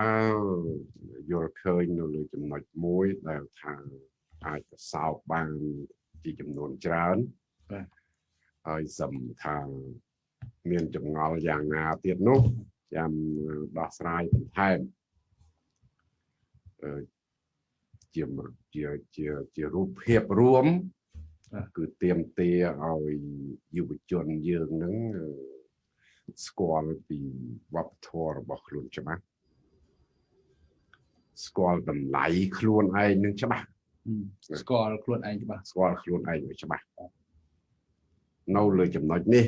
ថាយល់ឃើញនៅលើចំណុចមួយដែលថាអាចទៅសោកបានជាចំនួនច្រើនបាទហើយសំថាមានចម្ងល់យ៉ាងណាទៀតនោះចាំដោះស្រាយបន្ថែមអឺជាជាជាជារូបភាពរួមគឺទៀមទាឲ្យយុវជនយើងនឹងស្គាល់ពីវប្បធម៌របស់ខ្លួនច្បាស់ ស្គាល់តម្លៃខ្លួនឯងនឹងច្បាស់ស្គាល់ខ្លួនឯងច្បាស់ស្គាល់ខ្លួនឯងច្បាស់នៅលើចំណុចនេះ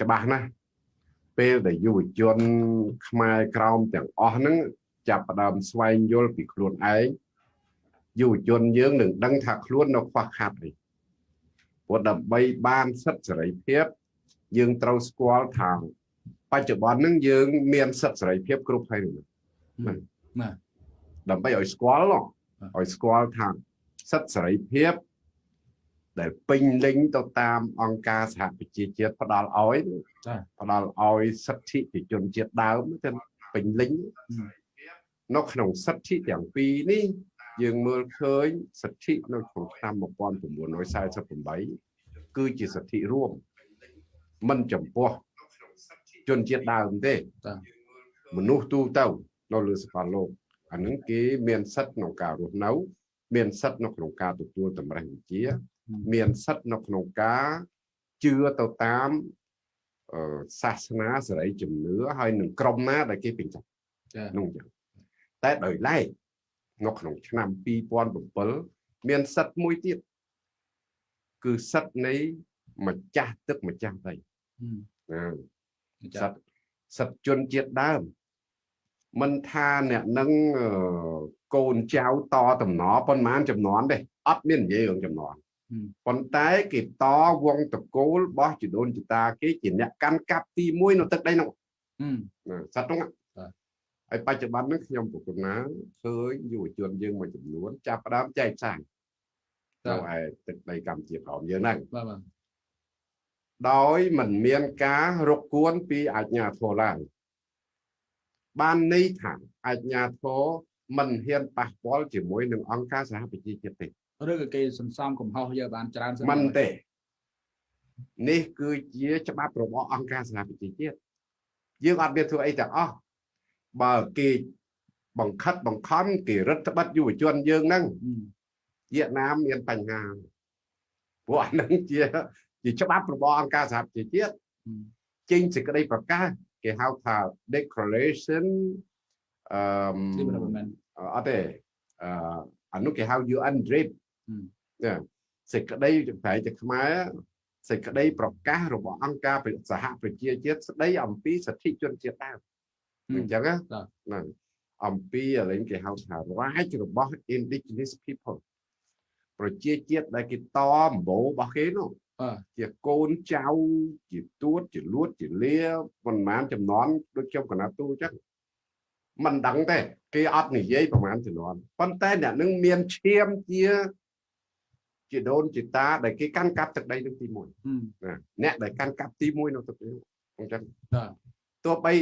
ច្បាស់ណាស់ពេលដែលយុវជនខ្មែរក្រោមទាំងអស់ហ្នឹងចាប់ផ្ដើមស្វែងយល់ពីខ្លួនឯងយុវជនយើងនឹងដឹងថាខ្លួននៅខ្វះខាតអីព្រោះដើម្បីបានសិទ្ធិសេរីភាពយើងត្រូវស្គាល់ថាបច្ចុប្បន្នហ្នឹងយើងមានសិទ្ធិសេរីភាពគ្រប់ហើយណាណា ដើម្បីឲ្យស្គាល់ឲ្យស្គាល់ថាសិទ្ធិសេរីភាពដែលពេញលេញទៅតាមអង្គការសហប្រជាជាតិផ្ដល់ឲ្យផ្ដល់ឲ្យសិទ្ធិប្រជាជនជាតិដើមទៅពេញលេញនៅក្នុងសិទ្ធិទាំងពីរនេះយើងមើលឃើញសិទ្ធិនៅក្នុងឆ្នាំ1948គឺជាសិទ្ធិរួមមិនចំពោះជនជាតិដើមទេមនុស្សទូទៅនៅលើសកលលោក អានឹងគេមានសិទ្ធិក្នុងការរស់នៅ មានសិទ្ធិនៅក្នុងការទទួលតម្រេះវិជា មានសិទ្ធិនៅក្នុងការជឿទៅតាមសាសនាសេរីជំនឿហើយនឹងក្រុមណាដែលគេពេញចិត្តនោះចឹងតែដោយឡែកនៅក្នុងឆ្នាំ2007មានសិទ្ធិមួយទៀតគឺសិទ្ធិនៃម្ចាស់ទឹកម្ចាស់ដីណាសិទ្ធិសិទ្ធិជនជាតិដើម មិនថាអ្នកនឹងកូនចៅតតំណប៉ុន្មានចំនួនទេអត់មាននិយាយរឿងចំនួនប៉ុន្តែគេតវងតកូលរបស់ជីដូនជីតាគេជាអ្នកកាន់កាប់ទី1នៅទឹកដីនោះសត្វនោះហើយបច្ចុប្បន្ននេះខ្ញុំប្រគំណាឃើញយុវជនយើងមួយចំនួនចាប់ផ្ដើមចែកចាយនៅឯទឹកដីកម្ពុជាក្រោមយើងហ្នឹងបាទបាទដោយមិនមានការរកគួនពីអាជ្ញាធរឡើយ បានន័យថាអាជ្ញាធរមិនហ៊ានប៉ះពាល់ជាមួយនឹងអង្គការសហប្រជាជាតិទេឬក៏គេសន្សំកំហុសយកបានច្រើនមិនទេនេះគឺជាច្បាប់របស់អង្គការសហប្រជាជាតិយើងអត់មានធ្វើអីទាំងអស់បើគេបង្ខិតបង្ខំគេរឹតបន្តឹងយុវជនយើងហ្នឹងវៀតណាមមានបញ្ហាព្រោះអានឹងជាជាច្បាប់របស់អង្គការសហប្រជាជាតិចេញសេចក្តីប្រកាស គេហៅថា declaration អឺអត់ទេអឺអានោះគេហៅ UN DRIP ណាសេចក្តីប្រែជាខ្មែរសេចក្តីប្រកាសរបស់អង្គការសហប្រជាជាតិស្តីអំពីសិទ្ធិជនជាតិដើមអញ្ចឹងណាអំពីឥឡូវគេហៅថារាជរបស់ indigenous people ប្រជាជាតិដែលគេតអំបូររបស់គេនោះ ជាកូនចៅជាទួតជាលួតជាលាប៉ុន្មានចំនួនដូចខ្ញុំកណាទូអញ្ចឹងមិនដឹងទេគេអត់និយាយប្រហែលចំនួនប៉ុន្តែអ្នកនឹងមានឈាមជាជាដូនជាតាដែលគេកាន់កាប់ទឹកដីនឹងទី1ណាអ្នកដែលកាន់កាប់ទី1នៅទឹកនេះអញ្ចឹងទោះបី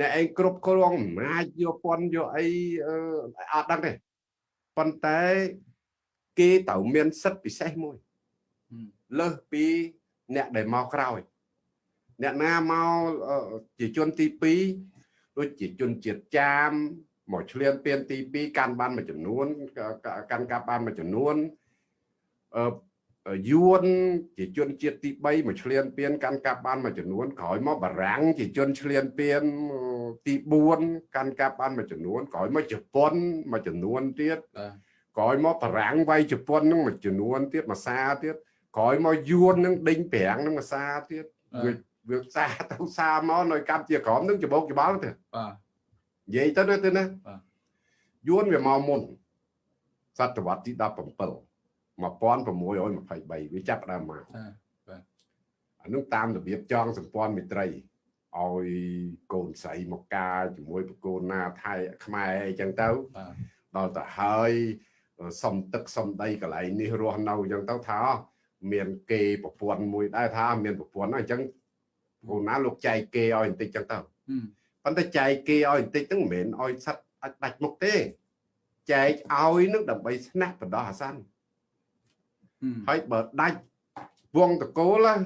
អ្នកឯងគ្រប់គ្រងអំណាចយកពន្ធយកអីអត់ដឹងទេប៉ុន្តែគេត្រូវមានសិទ្ធិពិសេសមួយ លើសពីអ្នកដែលមកក្រោយអ្នកណាមកជាជនទី2ដូចជាជនជាតិចាមមកឆ្លៀនពៀនទី2កាន់បានមួយចំនួនកាន់កាប់បានមួយចំនួនអឺយួនជាជនជាតិទី3មកឆ្លៀនពៀនកាន់កាប់បានមួយចំនួនក្រោយមកបារាំងជាជនឆ្លៀនពៀនទី4កាន់កាប់បានមួយចំនួនក្រោយមកជប៉ុនមួយចំនួនទៀតក្រោយមកបារាំងវាយជប៉ុននឹងមួយចំនួនទៀតមួយសាទៀត ក្រោយមកយួននឹងដេញប្រាំងនឹងមួយសាទៀតវាវាសាទៅសាមកនៅកម្ពុជាក្រមនឹងច្បោកច្បល់ទៅបាទនិយាយទៅទៅណាយួនវាមកមុនសតវត្សទី17 1623វាចាប់ដើមមកបាទអានោះតាមរបៀបចងសម្ព័ន្ធមិត្តរីឲ្យកូនស្រីមកការជាមួយប្រគូនណាថៃខ្មែរអីចឹងទៅដល់ទៅហើយសុំទឹកសុំដីកន្លែងនេះរស់នៅអញ្ចឹងទៅថា មានគេប្រពន្ធមួយដែរថាមានប្រពន្ធអញ្ចឹងគូណាលោកចែកគេឲ្យបន្តិចចឹងទៅប៉ុន្តែចែកគេឲ្យបន្តិចហ្នឹងមិនមែនឲ្យសិតអាចដាច់មុខទេចែកឲ្យនឹងដើម្បីស្នាក់បណ្ដោះអាសន្នហឹមហើយបើដាច់វងតកូលហ្នឹង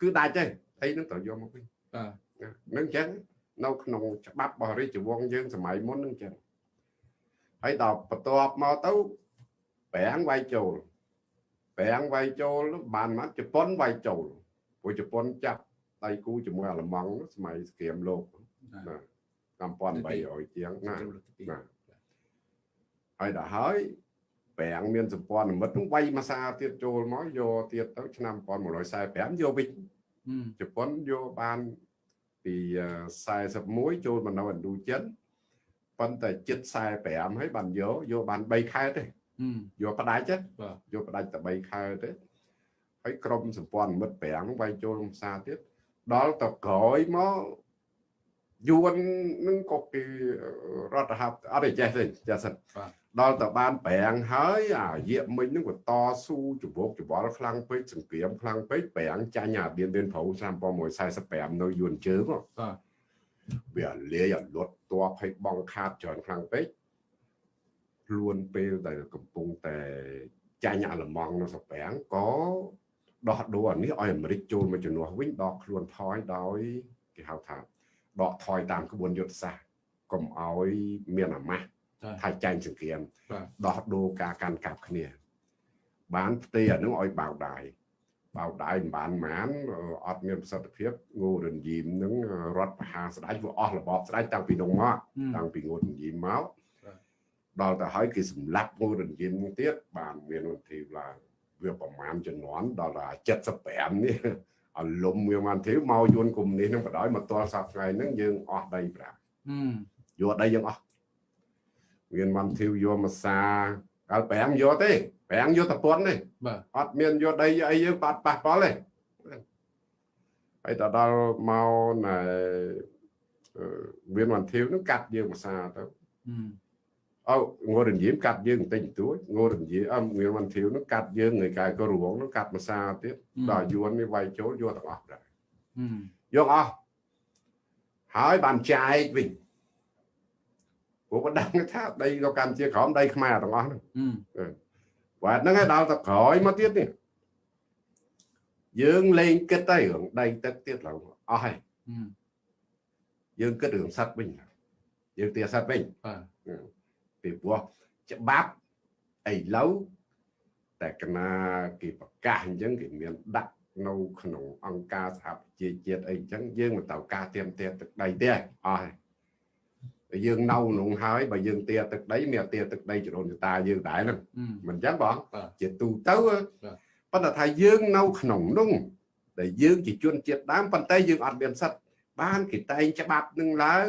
គឺដាច់ទេហើយនឹងត្រូវយកមកវិញបាទណានឹងអញ្ចឹងនៅក្នុងច្បាប់របស់រាជវង្សយើងសម័យមុននឹងអញ្ចឹងហើយដល់បន្ទាប់មកទៅប្រាំងវាយចូល ប្រាំងវាយចូលបានមកជប៉ុនវាយចូលព្រោះជប៉ុនចាប់ដៃគូជាមួយអាល្លឺម៉ង់សម័យសង្គ្រាមលោកណា1800ជាងណាចូលលើកទីពីរណាហើយដល់ហើយប្រាំងមានសម្ព័ន្ធមិត្តនឹងវាយមួយសារទៀតចូលមកយកទៀតទៅឆ្នាំ1945យកវិញហឹមជប៉ុនយកបានពីអឺ41ចូលមកនៅឥណ្ឌូចិនប៉ុន្តែចិត្ត45ហើយបានយកយកបាន3ខែទេហឹម យកផ្ដាច់ទេបាទយកផ្ដាច់តែ3ខែទេហើយក្រុមសម្ព័ន្ធមិត្ត5ហ្នឹងវាយចូលក្នុងផ្សារទៀតដល់ទៅក្រោយមកយួននឹងក៏គេរដ្ឋហັບអត់ទេចេះទេចេះសិនបាទដល់ទៅបានប្រាំងហើយអារយៈមិញហ្នឹងក៏តស៊ូច្របោកច្បល់ខ្លាំងពេកសង្គ្រាមខ្លាំងពេកប្រាំងចាញ់អាបៀនបៀនប្រោឆ្នាំ1945នៅយួនជើងហ៎បាទវាលាយឲ្យលត់តបឲ្យបងខាតច្រើនខ្លាំងពេក ខ្លួនពេលដែលកំពុងតែចាញ់អាល្លឺម៉ង់នៅសប្រាំងក៏ដោះដូរអានេះឲ្យអាមេរិកចូលមកជំនួសវិញដកខ្លួនថយដោយគេហៅថាដកថយតាមក្បួនយុទ្ធសាស្ត្រកុំឲ្យមានអាម៉ាស់ចាថាចាញ់សង្គ្រាមបាទដោះដូរការកាន់កាប់គ្នា បានផ្ទេរអានឹងឲ្យបៅដាយបៅដាយមិនបានម៉ានអឺអត់មានប្រសិទ្ធភាពងូរនយីមនឹងរត់បហាស្ដេចវាអស់របបស្ដេចតាំងពីនោះមកហឹមតាំងពីងូរនយីមមកបាទ ដល់ទៅហើយគេសម្លាប់ងូរនយីមនឹងទៀតបានមានវន្ធីឡើងវាប្រមាណជំនាន់ដល់តែ75នេះអលុំវាបានធីមកយួនកុំនេះនឹងបដ ாய் មកតលសប្ថ្ងៃហ្នឹងយើងអស់ដីប្រាក់ហឹមយកដីយើងអស់មានបានធីវយកមកសាកាលប្រាំងយកទេប្រាំងយកតពន់ទេបាទអត់មានយកដីអីយើងបាត់ប៉ះប៉ល់ទេហើយទៅដល់មកណែអឺមានបានធីវនឹងកាត់យើងមកសាទៅហឹម អូងរញៀមកាត់យើងបន្តិចបន្តួចងរញៀមអមមានបានធីវនឹងកាត់យើងថ្ងៃកាយក៏រួងនឹងកាត់មកសាទៀតដល់យួននេះវាយចូលយកទាំងអស់ដែរ ហឹម យកអស់ហើយបានចែកវិញព្រោះបដឹងថាដីក៏កម្ពុជាក្រោមដីខ្មែរទាំងអស់ហ្នឹង ហឹម បាទហ្នឹងហើយដល់ទៅក្រោយមកទៀតនេះយើងលេងគិតទៅរឿងដីទឹកទៀតឡើងអស់ហើយ ហឹម យើងគិតរឿងសัตว์វិញយើងទាសัตว์វិញ បាទ ពីព្រោះច្បាប់ឥឡូវតែកណាគេប្រកាសអញ្ចឹងគេមានដាក់នៅក្នុងអង្គការសហប្រជាជាតិអីអញ្ចឹងយើងមិនទៅការទៀមទាទឹកដីទេអស់ហើយតែយើងនៅក្នុងហើយបើយើងទាទឹកដីមានទាទឹកដីចរូនចតាយើងដែរហ្នឹងហឹមមិនអញ្ចឹងបងបាទជាទូទៅបាទប៉ុន្តែថាយើងនៅក្នុងនោះដែលយើងជាជនជាតិដើមប៉ុន្តែយើងអត់មានសិទ្ធិបានគេតែងច្បាប់នឹងឡើង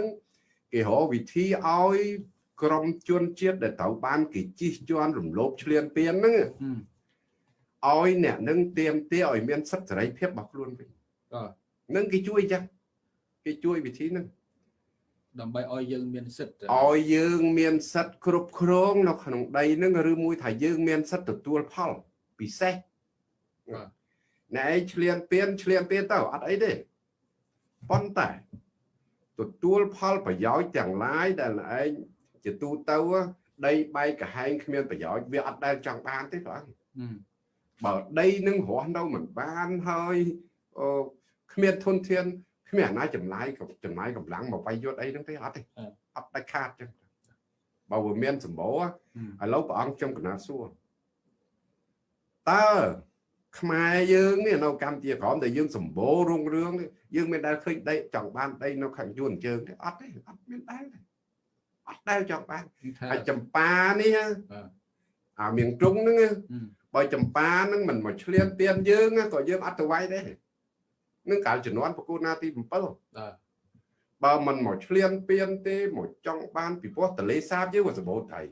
គេរកវិធីឲ្យ ក្រុមជនជាតិដែលត្រូវបានគេជិះជាន់រំលោភឈ្លានពានហ្នឹងហឹមឲ្យអ្នកនឹងទៀមទាឲ្យមានសិទ្ធិសេរីភាពរបស់ខ្លួនវិញបាទនឹងគេជួយអញ្ចឹងគេជួយវិធីហ្នឹងដើម្បីឲ្យយើងមានសិទ្ធិឲ្យយើងមានសិទ្ធិគ្រប់គ្រងនៅក្នុងដីហ្នឹងឬមួយថាយើងមានសិទ្ធិទទួលផលពិសេសបាទណែឯងឆ្លៀនពៀនឆ្លៀនពៀនទៅអត់អីទេប៉ុន្តែទទួលផលប្រយោជន៍ទាំងឡាយដែលឯង ជាទូទៅដីបែកកហែងគ្មានប្រយោជន៍វាអត់ដែលចង់បានទេបងហឹមបើដីនឹងរស់នៅមិនបានហើយអឺគ្មានធនធានគ្មានអាណាចំណាយក៏ចំណាយកម្លាំងមកវាយយត់អីហ្នឹងទេអត់ទេអត់ដាច់ខាតចឹងបើវាមានសម្បូរហឹមឥឡូវព្រះអង្គខ្ញុំកណាត់សួរតើខ្មែរយើងនេះនៅកម្ពុជាក្រមដែលយើងសម្បូររុងរឿងនេះយើងមានដែលឃើញដីចង់បានដីនៅខាងយួនជើងទេអត់ទេអត់មានដែលទេ អត់ដែលចង់បានថាហើយចម្ប៉ានេះបាទអាមៀងទ្រុងហ្នឹងហឹមបើចម្ប៉ាហ្នឹងមិនមកឆ្លៀនពៀនយើងក៏យើងអត់ទៅវាយដែរនឹងកាលជំនាន់ប្រគូណាទី7បាទបើមិនមកឆ្លៀនពៀនទេមកចង់បានពីព្រោះតលេសាបយើងវាសម្បូរត្រី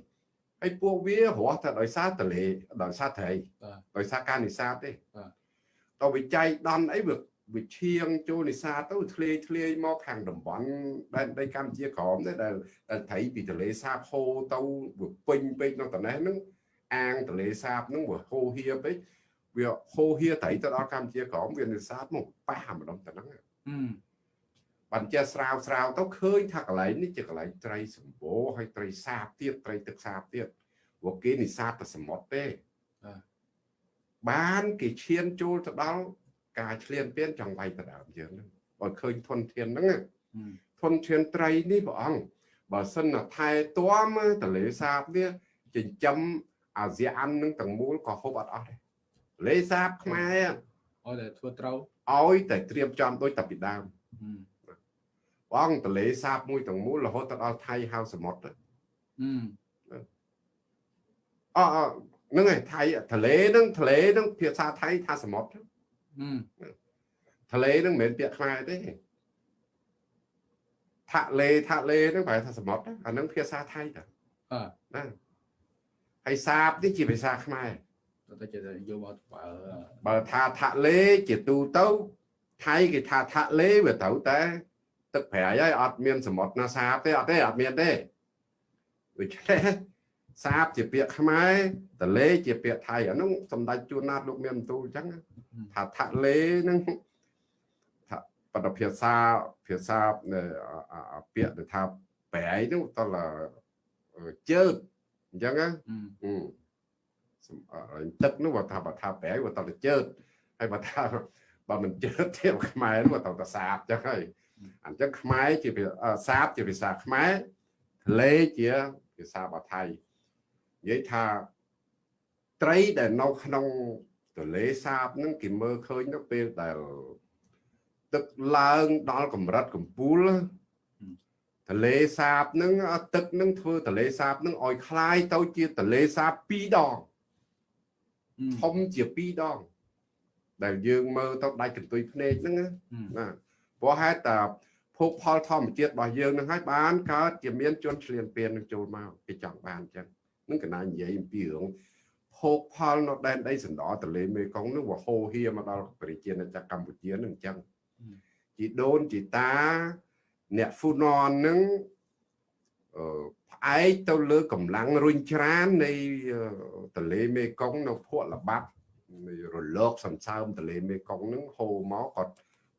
ហើយពួកវារស់តែដោយសារតលេដោយសារត្រីបាទដោយសារការនេសាទទេបាទតើវិច័យដន់អីវា វាឈៀងចូលនេសាទទៅធ្លាយធ្លាយមកខាងតំបន់ដែនដីកម្ពុជាក្រមទេដែលដែលត្រីពីតលេសាបហូរទៅវាពេញពេកនៅតំណេះហ្នឹងអាងតលេសាបហ្នឹងវាហូរហៀពេកវាហូរហៀត្រីទៅដល់កម្ពុជាក្រមវានេសាទមកប៉ះម្ដងទៅហ្នឹងហឹមបបានចេះស្រាវស្រាវទៅឃើញថាកន្លែងនេះជាកន្លែងត្រីសម្បូរហើយត្រីសាបទៀតត្រីទឹកសាបទៀតព្រោះគេនេសាទតែសមុទ្រទេបានគេឈានចូលទៅដល់ ការឆ្លៀនពៀនចង់វាយទៅដើមយើងហ្នឹងបើឃើញធនធានហ្នឹងណាធនធានត្រីនេះព្រះអង្គបើសិនណាថែទាំតលេសាបនេះចិញ្ចឹមអាស៊ាននឹងទាំងមូលក៏ហូបអត់អស់ដែរលេសាបខ្មែរឲ្យតែធ្វើត្រូវឲ្យតែត្រៀមចំដូចតាពីដើមបងតលេសាបមួយទាំងមូលរហូតទៅដល់ថៃហៅសមុទ្រអអហ្នឹងឯងថៃទលេហ្នឹងទលេហ្នឹងភាសាថៃថាសមុទ្រ ទលេហ្នឹងមិនមែនពាក្យខ្មែរទេថាលេថាលេហ្នឹងប្រែថាសមុទ្រអាហ្នឹងភាសាថៃតាណាហើយសាបនេះជាភាសាខ្មែរតែជាយកមកបើបើថាថាលេជាទូទៅថៃគេថាថាលេវាត្រូវតែទឹកប្រៃហើយអត់មានសមុទ្រណាសាបទេអត់ទេអត់មានទេដូច្នេះ សាបជាពាក្យខ្មែរតលេជាពាក្យថៃអានោះសម្ដេចជួនណាតលោកមានបន្ទូលអញ្ចឹងថាថាលេនឹងថាបដភាសាភាសាពាក្យថាប្រៃនោះតលជើតអញ្ចឹងណាទឹកនោះបើថាបើថាប្រៃបើតលជើតហើយបើថាបើមិនជើតទៀតខ្មែរនោះទៅតែសាបអញ្ចឹងហើយអញ្ចឹងខ្មែរជាសាបជាភាសាខ្មែរលេជាភាសាបាថៃ និយាយថាត្រីដែលនៅក្នុងទន្លេសាបហ្នឹងគេមើលឃើញទៅពេលដែលទឹកឡើងដល់កម្រិតកំពូលទន្លេសាបហ្នឹងទឹកហ្នឹងធ្វើទន្លេសាបហ្នឹងឲ្យคล้ายទៅជាទន្លេសាប2ដងធំជា2ដងដែលយើងមើលទៅដាច់កន្ទុយភ្នែកហ្នឹងណាព្រោះហេតុតែភោគផលធម្មជាតិរបស់យើងនឹងហើយបានកើតជាមានជនឆ្លៀនពៀននឹងចូលមកគេចង់បានអញ្ចឹង នឹងកណានិយាយអំពីរឿងភោគផលនៅដែនដីសណ្ដោទន្លេមេគង្គនឹងវាហូរហៀមកដល់ប្រជាណាចក្រកម្ពុជានឹងអញ្ចឹងជីដូនជីតាអ្នកហ្វូណននឹងអឺផ្អែកទៅលើកម្លាំងរុញច្រាននៃទន្លេមេគង្គនៅភក់លបាត់នៃរលកសន្សើមទន្លេមេគង្គនឹងហូរមកគាត់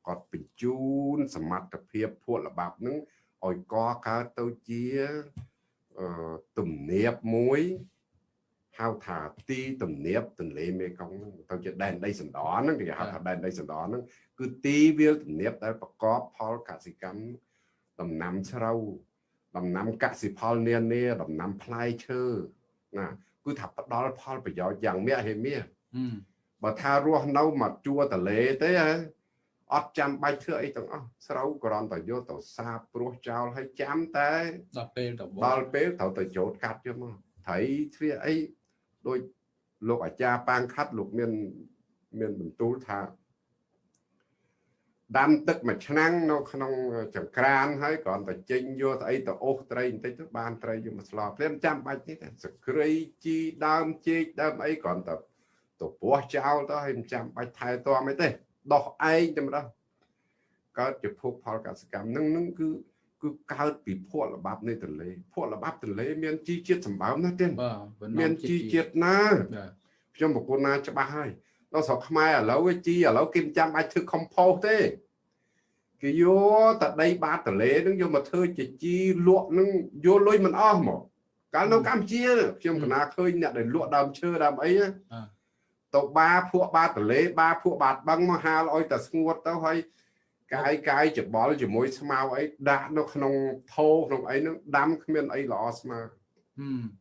គាត់បញ្ជូនសមត្ថភាពភក់លបាប់នឹងឲ្យកកើតទៅជា ទំនាបមួយហៅថាទីទំនាបទន្លេមេគង្គហ្នឹងទៅជាដែនដីសណ្ដហ្នឹងគេហៅថាដែនដីសណ្ដហ្នឹងគឺទីវាលទំនាបដែលប្រកបផលកសិកម្មដំណាំស្រូវដំណាំកសិផលនានាដំណាំផ្លែឈើណាគឺថាផ្ដល់ផលប្រយោជន៍យ៉ាងមាក់ហេមាបើថារស់នៅមកជួរតលេទេហ៎ អត់ចាំបាច់ធ្វើអីទាំងអស់ស្រូវគ្រាន់តែយកទៅសាបព្រោះចោលហើយចាំតែដល់ពេលទៅដល់ពេលត្រូវទៅចូលកាត់យកមកត្រីធ្វើអីដូចលោកអាចារ្យប៉ាងខាត់លោកមានមានបន្ទូលថាដាំទឹកមួយឆ្នាំងនៅក្នុងចង្ក្រានហើយគ្រាន់តែចេញយកស្អីទៅអូសត្រីបន្តិចទៅបានត្រីយកមកស្លោភ្លាមចាំបាច់នេះសក្រីជីដើមជែកដើមអីគ្រាន់តែទៅពោះចោលទៅហើយមិនចាំបាច់ថែទាំអីទេ ដោះឯងតែម្ដងកើតជាភោគផលកសកម្មនឹងនឹងគឺគឺកើតពីភក់ល្បាប់នៃទន្លេភក់ល្បាប់ទន្លេមានជីជាតិសម្បើមណាស់ទេមានជីជាតិណាខ្ញុំប្រគុណណាច្បាស់ហើយដល់ស្រុកខ្មែរឥឡូវជីឥឡូវគេមិនចាំអាចធ្វើ compost ទេគេយកតដីបាតទន្លេនឹងយកមកធ្វើជាជីលក់នឹងយកលុយមិនអស់មកកាលនៅកម្ពុជាខ្ញុំកណាឃើញអ្នកដែលលក់ដើមឈើដើមអី ទៅបាភក់បាតលេបាភក់បាតបឹងមកហាលឲ្យតែស្ងួតទៅហើយកាយកាយច្បល់ជាមួយស្មៅអីដាក់នៅក្នុងថោក្នុងអីហ្នឹងដាំគ្មានអីល្អស្មើ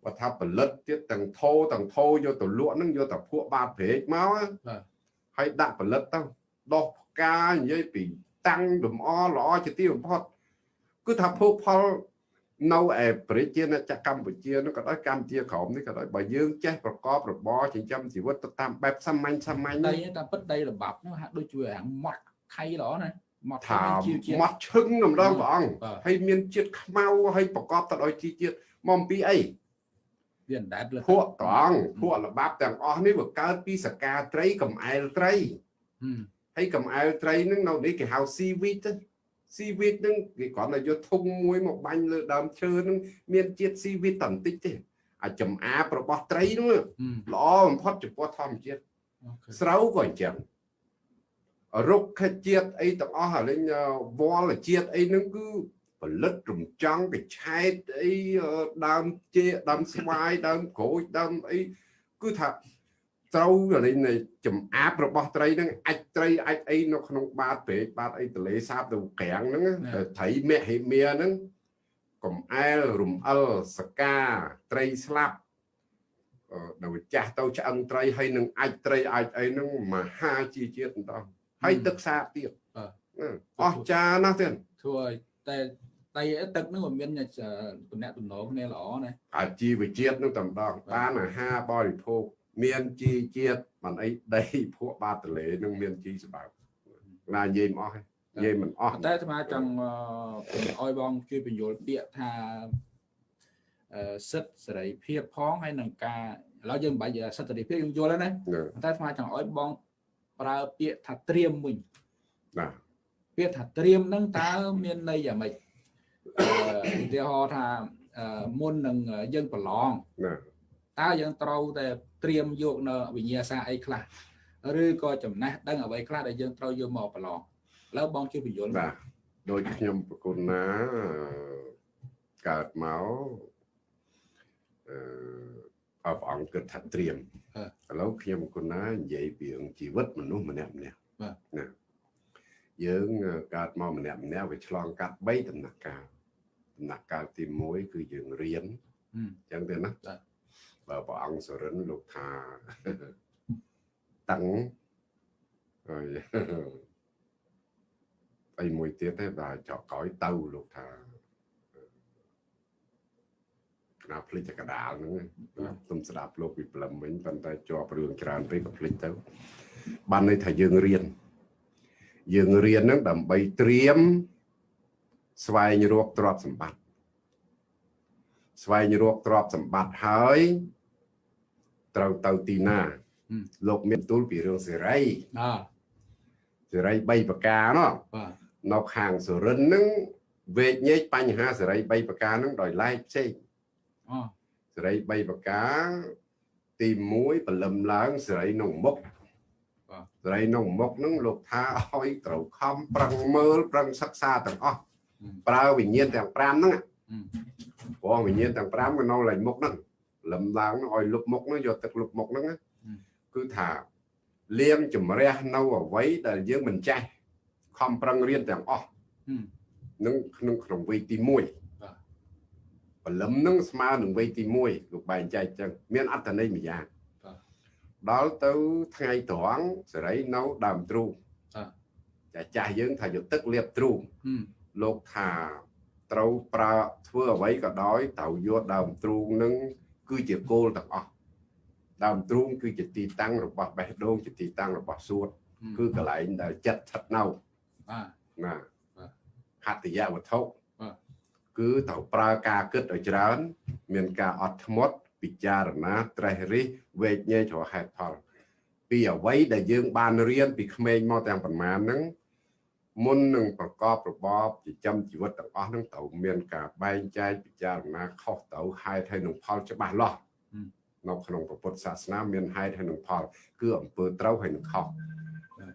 បើថាផលិតទៀតទាំងថោទាំងថោយកទៅលក់ហ្នឹងយកតែភក់បាតព្រែកមកហើយដាក់ផលិតទៅដោះផ្កានិយាយពីតាំងលំអល្អជាទីបំផុតគឺថាភោគផល នៅឯប្រជាណាចក្រកម្ពុជានោះក៏ដោយកម្ពុជាក្រមនេះក៏ដោយបើយើងចេះប្រកបរបរចិញ្ចឹមជីវិតទៅតាមបែបសាមញ្ញសាមញ្ញដីតាមពិតដីល្បាប់នោះហាក់ដូចជាអាម៉ត់ខៃល្អណាម៉ត់ថាម៉ត់ឈឹងម្ដងព្រះអង្គហើយមានជាតិខ្មៅហើយប្រកបទៅដោយជីជាតិមកពីអីវាអណ្ដែតភក់ត្រង់ភក់ល្បាប់ទាំងអស់នេះវាកើតពីសកាត្រីកំអែលត្រីហើយកំអែលត្រីនឹងនៅនេះគេហៅស៊ីវីតទៅ ស៊ីវីតនឹងគេគ្រាន់តែយកធុងមួយមកបាញ់លើដើមឈើនឹងមានជាតិស៊ីវីតតែបន្តិចទេអាចចំអាបរបស់ត្រីនោះល្អបំផុតចំពោះធម្មជាតិស្រូវក៏អញ្ចឹងរុក្ខជាតិអីទាំងអស់អាលេងវលជាតិអីហ្នឹងគឺផលិតរំចង់កឆែតអីដើមជេដើមស្វាយដើមក្រូចដើមអីគឺថា ត្រូវលេងនៃចំអាបរបស់ត្រីហ្នឹងអាចត្រីអាចអីនៅក្នុងបាតពេកបាតអីទលេសាបទៅក្រាំងហ្នឹងត្រីមហិមាហ្នឹងកំអែលរំអិលសកាត្រីស្លាប់ដល់ចាស់ទៅឆ្អឹងត្រីហើយនឹងអាចត្រីអាចអីហ្នឹងមហាជាជាតិបន្តហើយទឹកសាបទៀតអស់ចាណាស់ទៀតធ្វើឲ្យតែតែទឹកហ្នឹងមិនមានតំណែងតំណងគ្នាល្អណាអាជីវជាតិនឹងតំដងបានអាហារបរិភោគ មានជីជាតិមិនអីដីភក់បាតទលេនឹងមានជីស្បើណានិយាយមិនអស់ទេនិយាយមិនអស់តែស្មាចង់ឲ្យបងជួយបញ្យល់ពាក្យថាសិទ្ធសេរីភាពផងហើយនឹងការឥឡូវយើងមិនបាច់សិទ្ធសេរីភាពយើងយល់ហើយណាតែស្មាចង់ឲ្យបងប្រើពាក្យថាត្រៀមវិញបាទពាក្យថាត្រៀមហ្នឹងតើមានន័យយ៉ាងម៉េចឧទាហរណ៍ថាមុននឹងយើងប្រឡង តើយើងត្រូវតែត្រៀមយកនៅវិញ្ញាសាអីខ្លះឬក៏ចំណេះដឹងអ្វីខ្លះដែលយើងត្រូវយកមកប្រឡងឥឡូវបងជួយបញ្យល់បាទដោយខ្ញុំប្រគុណណាកើតមកអឺអបអង្គគិតថាត្រៀមឥឡូវខ្ញុំគុណណានិយាយពីជីវិតមនុស្សម្នាក់ម្នាក់បាទណាយើងកើតមកម្នាក់ម្នាក់វាឆ្លងកាត់3ដំណាក់កាលដំណាក់កាលទី1គឺយើងរៀនអញ្ចឹងទេណា បើព្រះអង្គសរិនលោកថាតឹងហើយអីមួយទៀតទេបាទចောက်ក្រោយទៅលោកថាណាភ្លេចតែកដាលហ្នឹងខ្ញុំស្ដាប់លោកពីប្លឹមវិញប៉ុន្តែជាប់រឿងច្រើនពេកក៏ភ្លេចទៅបានន័យថាយើងរៀនយើងរៀនហ្នឹងដើម្បីត្រៀមស្វែងរកទ្រព្យសម្បត្តិ ស្វែងរកទ្រព្យសម្បត្តិហើយត្រូវទៅទីណាលោកមានទូលពីរឿងសេរីបាទសេរី3ប្រការណោះបាទនៅខាងសុរិននឹងវេកញែកបញ្ហាសេរី3ប្រការនឹងដោយឡែកផ្សេងអូសេរី3ប្រការទី1បលឹមឡើងសេរីក្នុងមុខសេរីក្នុងមុខនឹងលោកថាឲ្យត្រូវខំប្រឹងមើលប្រឹងសិក្សាទាំងអស់ប្រើវិញ្ញាណទាំង5ហ្នឹង ព្រោះវិញ្ញាណទាំង5ក៏នៅឡើងមុខហ្នឹងលំឡើងឲ្យលុបមុខហ្នឹងយកទឹកលុបមុខហ្នឹងគឺថាលៀងជំរះនៅអវ័យដែលយើងមិនចេះខំប្រឹងរៀនទាំងអស់នឹងក្នុងក្នុងវ័យទី1បលឹមនឹងស្មើនឹងវ័យទី1លោកបែងចែកចឹងមានអត្តន័យមួយយ៉ាងដល់ទៅថ្ងៃត្រង់សេរីនៅដើមទ្រូងចាចាស់យើងថាយកទឹកលាបទ្រូងលោកថា ត្រូវប្រើធ្វើអ្វីក៏ដោយត្រូវយកដើមទ្រូងនឹងគឺជាគោលទាំងអស់ដើមទ្រូងគឺជាទីតាំងរបស់បេះដូងជាទីតាំងរបស់សួតគឺកន្លែងដែលចិត្តស្ថិតនៅបាទណាហត្តយវត្ថុគឺត្រូវប្រើការគិតឲ្យច្រើន មានការអត់ធ្មត់ពិចារណាត្រេះរិះវេកញែករហេតុផលពីអ្វីដែលយើងបានរៀនពីក្មេងមកទាំងប៉ុន្មានហ្នឹង មុននឹងប្រកបរបបចិញ្ចឹមជីវិតទាំងអស់ហ្នឹងត្រូវមានការបែងចែកពិចារណាខុសទៅហេតុហើយនឹងផលច្បាស់លាស់នៅក្នុងពុទ្ធសាសនាមានហេតុហើយនឹងផល គឺអំពើត្រូវហើយនឹងខុស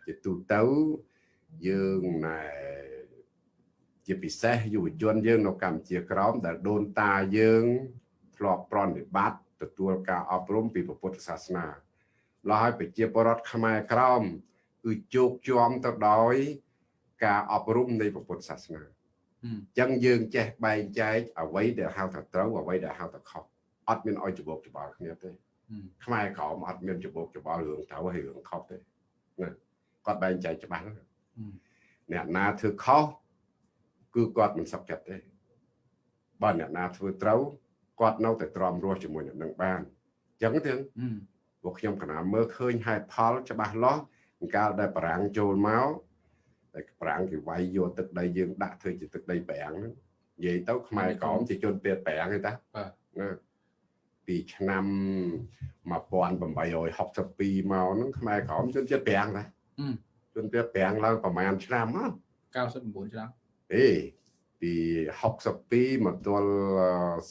ជាទូទៅយើងណែជាពិសេសយុវជនយើងនៅកម្ពុជាក្រោមដែលដូនតាយើងធ្លាប់ប្រតិបត្តិទទួលការអប់រំពីពុទ្ធសាសនាឡោះហើយប្រជាពលរដ្ឋខ្មែរក្រោមគឺជោគជាំទៅដោយ ការអប់រំនៃពុទ្ធសាសនាអញ្ចឹងយើងចេះបែងចែកអ្វីដែលហៅថាត្រូវអ្វីដែលហៅថាខុសអត់មានឲ្យច្បោកច្បល់គ្នាទេខ្មែរក្រមអត់មានច្បោកច្បល់រឿងត្រូវហើយរឿងខុសទេណាគាត់បែងចែកច្បាស់អ្នកណាធ្វើខុសគឺគាត់មិនសុខចិត្តទេបើអ្នកណាធ្វើត្រូវគាត់នៅតែទ្រាំរស់ជាមួយអ្នកនឹងបានអញ្ចឹងទេពួកខ្ញុំកណាមើលឃើញហេតុផលច្បាស់លាស់កាលដែលបារាំងចូលមក តែប្រាំងគេវាយយកទឹកដីយើងដាក់ធ្វើជាទឹកដីប្រាំងហ្នឹងនិយាយទៅខ្មែរក្រមជាជនពៀតប្រាំងទេតាបាទពីឆ្នាំ1862មកហ្នឹងខ្មែរក្រមជនជាតិប្រាំងតាជនជាតិប្រាំងឡើងប្រហែលឆ្នាំអត់99ឆ្នាំអេពី62មកទល់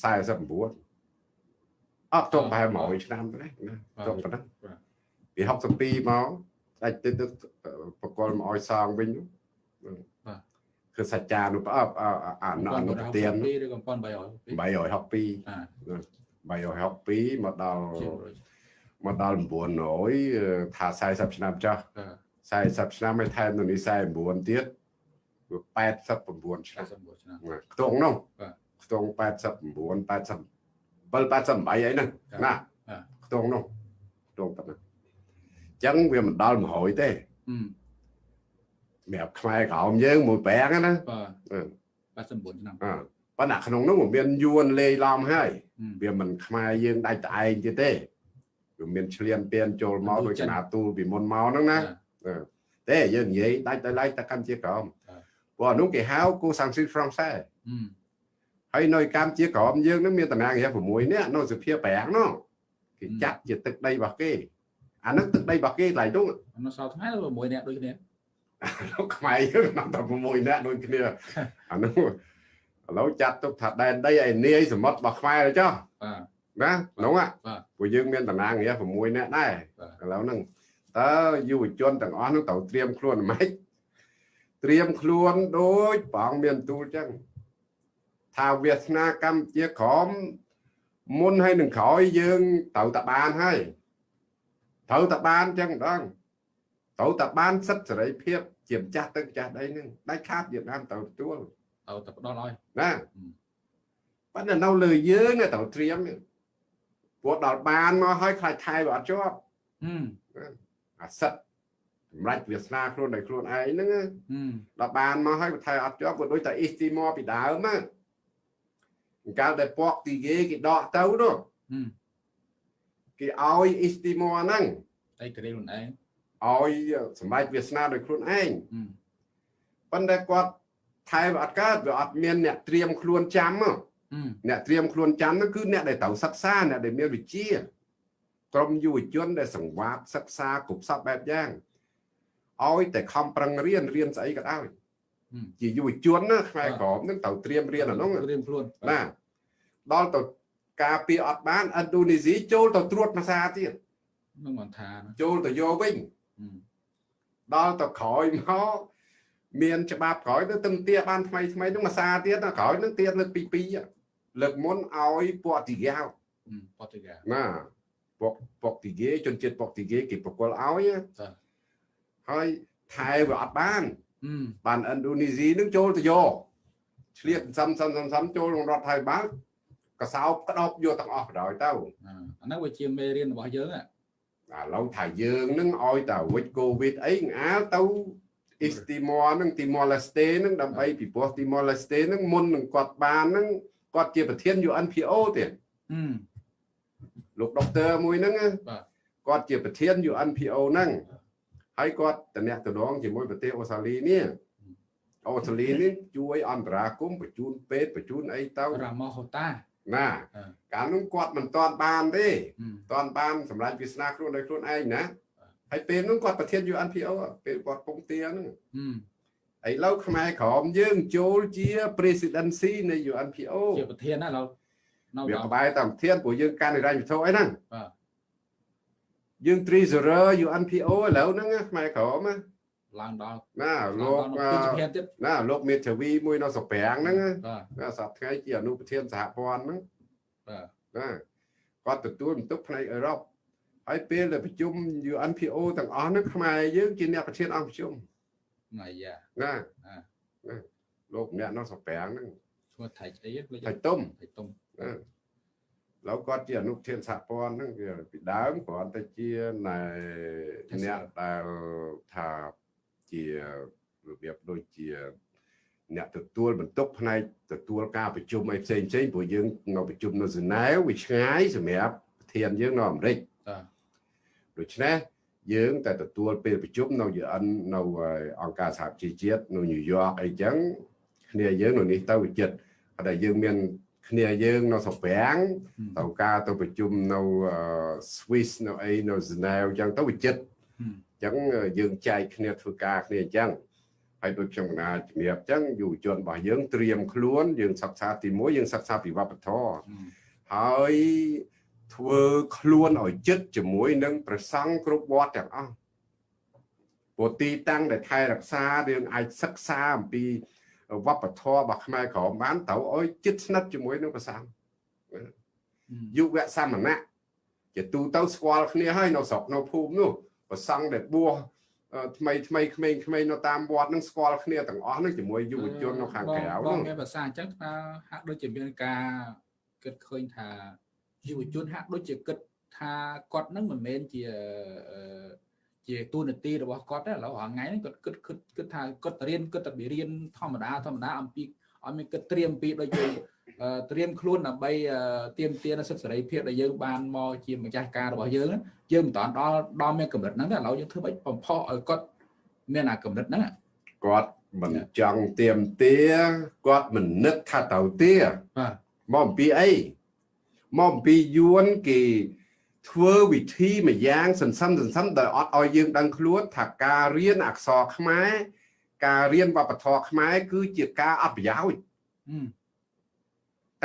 49អត់ទៅប្រហែល100ឆ្នាំទេណាទៅប៉ុណ្ណឹងពី62មក ដាច់ទៅទៅបកលមកឲ្យសងវិញគឺសច្ចានុប្រអប់អានអនុប្រទានឬក៏1362 362មកដល់មកដល់900ថា40ឆ្នាំចាស់40ឆ្នាំឲ្យថែមនៅនេះ49ទៀតគឺ89ឆ្នាំខ្ទង់នោះខ្ទង់89 80 788អីហ្នឹងណាខ្ទង់នោះខ្ទង់ប៉ុណ្ណាអញ្ចឹងវាមិនដល់100ទេសម្រាប់ខ្មែរក្រោមយើងមួយប្រាំងណាបាទ89ឆ្នាំប៉ុន្តែក្នុងនោះមានយួនលេីឡំហើយវាមិនខ្មែរយើងដាច់តែឯងទៀតទេវាមានឆ្លៀនពៀនចូលមកដូចកណាទូលពីមុនមកហ្នឹងណាទេយើងនិយាយដាច់តែឡៃតែកម្ពុជាក្រមព្រោះនោះគេហៅគូសាំងស៊ីហ្វ្រង់សែហើយនៅកម្ពុជាក្រមយើងនឹងមានតំណាងរា6នាក់នៅសភាប្រាំងនោះគេចាត់ជាទឹកដីរបស់គេ អានឹងទឹកដីរបស់គេឡៃនោះនៅសល់ថ្ងៃ6នាក់ដូចគ្នាលោកខ្មែរយើងនាំតែ6នាក់ដូចគ្នាអានោះឥឡូវចាត់ទុកថាដែនដីឯនាយសមុទ្ររបស់ខ្មែរចុះបាទណានោះពួកយើងមានតំណាងរា6នាក់ដែរឥឡូវហ្នឹងតើយុវជនទាំងអស់ហ្នឹងត្រូវត្រៀមខ្លួនម៉េចត្រៀមខ្លួនដូចព្រះអង្គមានទូលចឹងថាវាសនាកម្ពុជាក្រមមុនហើយនឹងក្រោយយើងត្រូវតែបានហើយ ត្រូវតែបានចឹងម្ដងត្រូវតែបានសិទ្ធិសេរីភាពជាម្ចាស់ទឹកម្ចាស់ដីហ្នឹងដាច់ខាតវៀតណាមត្រូវទទួលត្រូវតែផ្ដល់ឲ្យណាប៉ុន្តែនៅលើយើងត្រូវត្រៀមព្រោះដល់បានមកហើយខ្លាចថៃវាអត់ជាប់អាសិទ្ធសម្រាប់វាសនាខ្លួនដោយខ្លួនឯងហ្នឹងដល់បានមកហើយថៃអត់ជាប់ក៏ដូចតែអ៊ីស្ទីម៉ពីដើមហ្នឹងកាលដែលពកទីគេគេដកទៅនោះ គេឲ្យអ៊ីស្ទីម៉ហ្នឹងឯករាជ្យខ្លួនឯងឲ្យសម្រាប់វាសនាដោយខ្លួនឯងប៉ុន្តែគាត់ថែវាអត់កើតវាអត់មានអ្នកត្រៀមខ្លួនចាំអ្នកត្រៀមខ្លួនចាំហ្នឹងគឺអ្នកដែលត្រូវសិក្សាអ្នកដែលមានវិជ្ជាក្រុមយុវជនដែលសង្វាតសិក្សាគ្រប់សពបែបយ៉ាងឲ្យតែខំប្រឹងរៀនរៀនស្អីក៏ដោយជាយុវជនណាខ្មែរក្រមនឹងត្រូវត្រៀមរៀនអានោះត្រៀមខ្លួនណាដល់ទៅ ការពារអត់បានឥណ្ឌូនេស៊ីចូលទៅត្រួតភាសាទៀតនឹងមិនថាចូលទៅយកវិញដល់ទៅក្រោយមកមានច្បាប់ក្រោយទៅទឹងទាបានថ្មីថ្មីនឹងភាសាទៀតក្រោយនឹងទៀតលើកទី2លើកមុនឲ្យពតទីយ៉ាវពតទីយ៉ាវណាពុកពុកទីគេជនជាតិពុកទីគេគេប្រគល់ឲ្យហើយថែវាអត់បានបានឥណ្ឌូនេស៊ីនឹងចូលទៅយកឆ្លៀតសំសំសំសំចូលក្នុងរដ្ឋថៃបាល់ កសោបក្តោបយកទាំងអស់បណ្ដោយទៅអាហ្នឹងវាជាមេរៀនរបស់យើងឥឡូវថាយើងនឹងឲ្យតែវិចកូវីដអីអាលទៅអ៊ីស្ទីម៉រនឹងទីម៉ូឡេស្តេនឹងដើម្បីពីព្រោះទីម៉ូឡេស្តេនឹងមុននឹងគាត់បាននឹងគាត់ជាប្រធាន UNPO ទៀតលោកដុកទ័រមួយហ្នឹងគាត់ជាប្រធាន UNPO ហ្នឹងហើយគាត់តំណាក់តំណងជាមួយប្រទេសអូស្ត្រាលីនេះអូស្ត្រាលីនេះជួយអន្តរាគមបញ្ជូនពេទ្យបញ្ជូនអីទៅរ៉ាម៉ូហូតា ណាកាលនោះគាត់មិនទាន់បានទេទាន់បានសម្រាប់វាសនាខ្លួនដោយខ្លួនឯងណាហើយពេលនោះគាត់ប្រធាន UNPO ពេលគាត់ពងទាហ្នឹងឥឡូវខ្មែរក្រមយើង ចូលជា presidency នៃ UNPO ជាប្រធានណាឥឡូវវាក្បែរតាមធានព្រោះយើងកាន់និរញ្ញវត្ថុអីហ្នឹងបាទយើង treasurer UNPO ឥឡូវហ្នឹងខ្មែរក្រម ឡើងដល់ណាលោកណាលោកមេធាវីមួយនៅសុប្រាំងហ្នឹងណាសប្តាហ៍ថ្ងៃជាអនុប្រធានសហព័ន្ធហ្នឹងបាទណាគាត់ទទួលបន្ទុកផ្នែកអឺរ៉ុបហើយពេលដែលប្រជុំ UNPO ទាំងអស់ហ្នឹងខ្មែរយើងជាអ្នកប្រធានអង្គប្រជុំថ្ងៃយ៉ាណាលោកម្នាក់នៅសុប្រាំងហ្នឹងឈ្មោះថៃអីថៃទុំថៃទុំឡូវគាត់ជាអនុធានសហព័ន្ធហ្នឹងវាពីដើមគ្រាន់តែជាណែអ្នកដែលថា ជារបៀបដូចជាអ្នកទទួលបន្ទុកផ្នែកទទួលការប្រជុំអីផ្សេងផ្សេងព្រោះយើងនៅប្រជុំនៅសឺណែវវាឆ្ងាយសម្រាប់ប្រធានយើងនៅអាមេរិកដូច្នេះយើងតែទទួលពេលប្រជុំនៅ UN នៅអង្គការសហជីវជាតិនៅញូវយ៉កអីចឹងគ្នាយើងនៅនេះទៅវិចិត្រតែយើងមានគ្នាយើងនៅស្រុកប្រាំងទៅការទៅប្រជុំនៅ Swiss នៅអីនៅ Geneva អញ្ចឹងទៅវិចិត្រអញ្ចឹងយើងចែកគ្នាធ្វើការគ្នាអញ្ចឹងហើយដូចខ្ញុំកណាជំរាបអញ្ចឹងយុវជនរបស់យើងត្រៀមខ្លួនយើងសិក្សាទី1យើងសិក្សាពីវប្បធម៌ហើយធ្វើខ្លួនឲ្យចិត្តជាមួយនឹងប្រសង់គ្រប់វត្តទាំងអស់ព្រោះទីតាំងដែលថែរក្សាយើងអាចសិក្សាអំពីវប្បធម៌របស់ខ្មែរក្រមបានត្រូវអោយជិតស្និទ្ធជាមួយនឹងប្រសាយុវសមណៈជាទូទៅស្គាល់គ្នាហើយនៅស្រុកនៅភូមិនោះ ប្រសង់ដែលបួសថ្មីថ្មីក្មេងក្មេងនៅតាមវត្តនឹងស្គាល់គ្នាទាំងអស់នឹងជាមួយយុវជននៅខាងក្រៅហ្នឹងបងមានភាសាអញ្ចឹងថាហាក់ដូចជាមានការគិតឃើញថាយុវជនហាក់ដូចជាគិតថាគាត់នឹងមិនមែនជាជាទូនាទីរបស់គាត់ទេឥឡូវរាល់ថ្ងៃហ្នឹងគាត់គិតគិតគិតថាគាត់រៀនគិតតែរៀនធម្មតាធម្មតាអំពីឲ្យមានគិតត្រៀមពីដូចយើង ត្រៀមខ្លួនដើម្បីទៀមទានសិទ្ធិសេរីភាពដែលយើងបានមកជាម្ចាស់ការរបស់យើងយើងមិនតាន់ដល់ដល់មានកម្រិតហ្នឹងទេឥឡូវយើងធ្វើម៉េចបំផុសឲ្យគាត់មានអាកម្រិតហ្នឹងគាត់មិនចង់ទៀមទាគាត់មិននឹកថាទៅទាបាទមកអំពីអីមកអំពីយួនគេធ្វើវិធីមួយយ៉ាងសន្សំសន្សំដោយអត់ឲ្យយើងដឹងខ្លួនថាការរៀនអក្សរខ្មែរការរៀនវប្បធម៌ខ្មែរគឺជាការអត់ប្រយោជន៍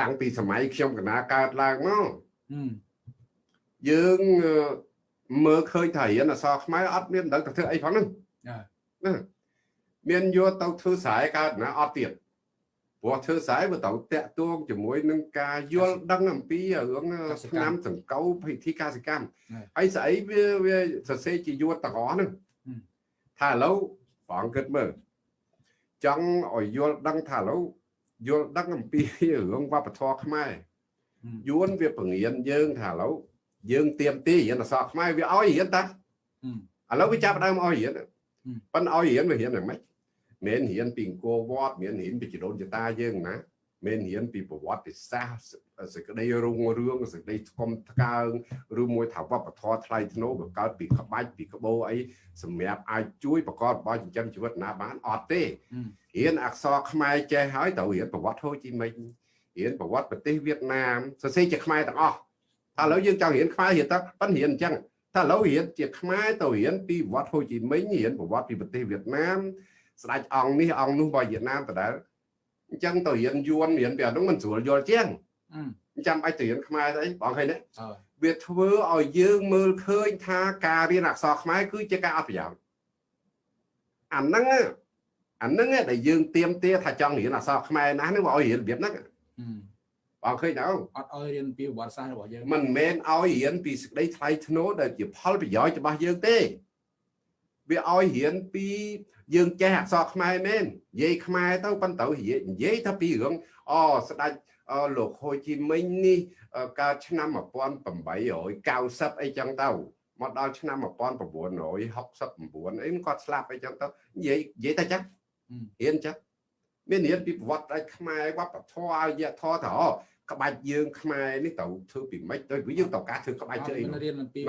តាំងពីសម័យខ្ញុំកណាកើតឡើងមកយើងមើលឃើញថារៀនអក្សរខ្មែរអត់មានដឹងទៅធ្វើអីផងហ្នឹងណាមានយកទៅធ្វើស្រែកើតណាអត់ទៀតព្រោះធ្វើស្រែវាត្រូវតាក់ទងជាមួយនឹងការយល់ដឹងអំពីរឿងឆ្នាំសង្កូវពិធីកសិកម្មហើយស្អីវាវាសរសេរជាយួតទាំងអស់ហ្នឹងថាឥឡូវបងគិតមើលចង់ឲ្យយល់ដឹងថាឥឡូវ យល់ដឹងអំពីរឿងវប្បធម៌ខ្មែរយួនវាបង្រៀនយើងថាឥឡូវយើងទៀមទីរៀនអក្សរខ្មែរវាឲ្យរៀនតាឥឡូវវាចាប់ដើមឲ្យរៀនប៉ុន្តែឲ្យរៀនវារៀនយ៉ាងម៉េចមិនរៀនពីអង្គរវត្តមិនរៀនពីចដូនចតាយើងណា មិនរៀនពីប្រវត្តិសាស្ត្រសេចក្តីរុងរឿងសេចក្តីស្គមថ្កើងឬមួយថាវប្បធម៌ថ្លៃថ្នូរក៏កើតពីក្បាច់ពីក្បូរអីសម្រាប់អាចជួយប្រកបរបរចិញ្ចឹមជីវិតណាបានអត់ទេរៀនអក្សរខ្មែរចេះហើយត្រូវរៀនប្រវត្តិហូជីមិញរៀនប្រវត្តិប្រទេសវៀតណាមសរសេរជាខ្មែរទាំងអស់ថាឥឡូវយើងចង់រៀនខ្មែររៀនទៅប៉ិនរៀនអញ្ចឹងថាឥឡូវរៀនជាខ្មែរទៅរៀនពីប្រវត្តិហូជីមិញរៀនប្រវត្តិពីប្រទេសវៀតណាមស្ដេចអង្គនេះអង្គនោះរបស់វៀតណាមដដែល អញ្ចឹងទៅរៀនយួនរៀនពីអានោះមិនស្រួលយល់ជាងអញ្ចឹងអាចទៅរៀនខ្មែរស្អីបងឃើញទេវាធ្វើឲ្យយើងមើលឃើញថាការរៀនអក្សរខ្មែរគឺជាការអត់ប្រយោជន៍អាហ្នឹងអាហ្នឹងដែលយើងទៀមទាថាចង់រៀនអក្សរខ្មែរណាស់ហ្នឹងមកឲ្យរៀនរបៀបហ្នឹងបងឃើញទៅអត់ឲ្យរៀនពីប្រវត្តិសាស្ត្ររបស់យើងមិនមែនឲ្យរៀនពីសេចក្តីថ្លៃថ្នូរដែលជាផលប្រយោជន៍របស់យើងទេ វាឲ្យរៀនពីយើងចេះអក្សរខ្មែរមែននិយាយខ្មែរទៅប៉ុន្តែនិយាយថាពីរឿងអស្ដេចលោកហូជីមិញនេះកើតឆ្នាំ1890អីចឹងទៅមកដល់ឆ្នាំ1969អីគាត់ស្លាប់អីចឹងទៅនិយាយនិយាយតែចឹងរៀនចឹងមានរៀនពីប្រវត្តិឲ្យខ្មែរវប្បធម៌អរិយធម៌ទៅ ក្បាច់យើងខ្មែរនេះត្រូវធ្វើពីម៉េចទៅវាយើងត្រូវការធ្វើក្បាច់ធ្វើអីរៀនអំពី